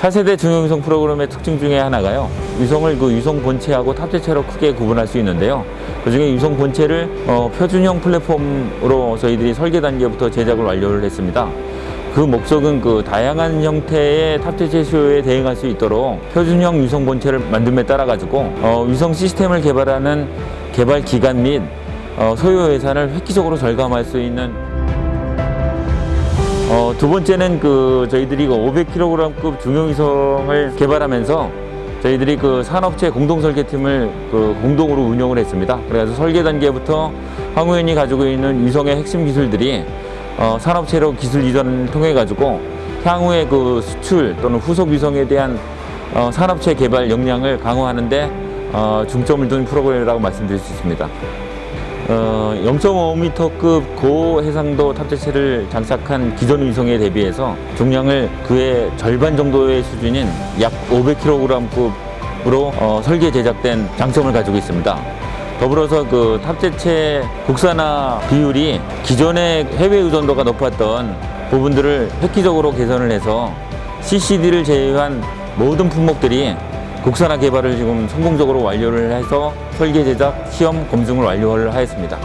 차세대 중형위성 프로그램의 특징 중에 하나가요. 위성을 그 위성 본체하고 탑재체로 크게 구분할 수 있는데요. 그중에 위성 본체를 어, 표준형 플랫폼으로 저희들이 설계 단계부터 제작을 완료를 했습니다. 그 목적은 그 다양한 형태의 탑재체 수요에 대응할 수 있도록 표준형 위성 본체를 만듦에 따라 가지고 어, 위성 시스템을 개발하는 개발 기간 및 어, 소요 예산을 획기적으로 절감할 수 있는 어, 두 번째는 그 저희들이 그 500kg급 중형위성을 개발하면서 저희들이 그 산업체 공동 설계팀을 그 공동으로 운영을 했습니다. 그래서 설계 단계부터 황우현이 가지고 있는 위성의 핵심 기술들이 어, 산업체로 기술 이전을 통해 가지고 향후의 그 수출 또는 후속 위성에 대한 어, 산업체 개발 역량을 강화하는 데 어, 중점을 둔 프로그램이라고 말씀드릴 수 있습니다. 어, 0.5m급 고해상도 탑재체를 장착한 기존 위성에 대비해서 중량을 그의 절반 정도의 수준인 약 500kg급으로 어, 설계 제작된 장점을 가지고 있습니다. 더불어서 그 탑재체 국산화 비율이 기존의 해외 의존도가 높았던 부분들을 획기적으로 개선을 해서 CCD를 제외한 모든 품목들이 국산화 개발을 지금 성공적으로 완료를 해서 설계 제작, 시험, 검증을 완료를 하였습니다.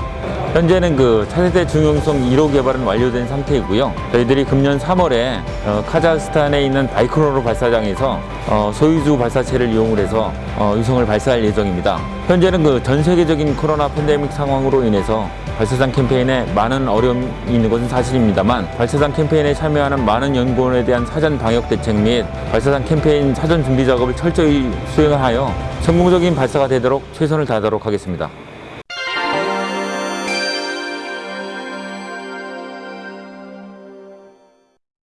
현재는 그 차세대 중형성 1호 개발은 완료된 상태이고요. 저희들이 금년 3월에 어, 카자흐스탄에 있는 바이크로노 발사장에서 어, 소유주 발사체를 이용을 해서 어, 위성을 발사할 예정입니다. 현재는 그 전 세계적인 코로나 팬데믹 상황으로 인해서 발사장 캠페인에 많은 어려움이 있는 것은 사실입니다만 발사장 캠페인에 참여하는 많은 연구원에 대한 사전 방역 대책 및 발사장 캠페인 사전 준비 작업을 철저히 수행하여 성공적인 발사가 되도록 최선을 다하도록 하겠습니다.